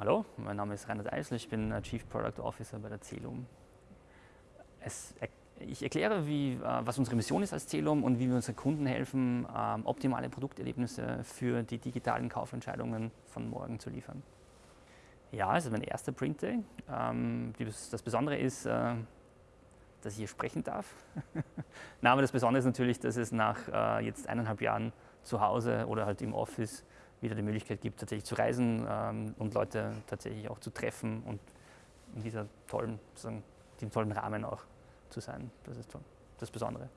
Hallo, mein Name ist Reinhard Eisler, ich bin äh, Chief Product Officer bei der Celum. Es, ich erkläre, wie, äh, was unsere Mission ist als Celum und wie wir unseren Kunden helfen, ähm, optimale Produkterlebnisse für die digitalen Kaufentscheidungen von morgen zu liefern. Ja, es ist mein erster Print Day. Ähm, das Besondere ist, äh, dass ich hier sprechen darf. Na, aber das Besondere ist natürlich, dass es nach jetzt eineinhalb Jahren zu Hause oder halt im Office wieder die Möglichkeit gibt, tatsächlich zu reisen ähm, und Leute tatsächlich auch zu treffen und in dieser tollen, sozusagen, diesem tollen Rahmen auch zu sein. Das ist das Besondere.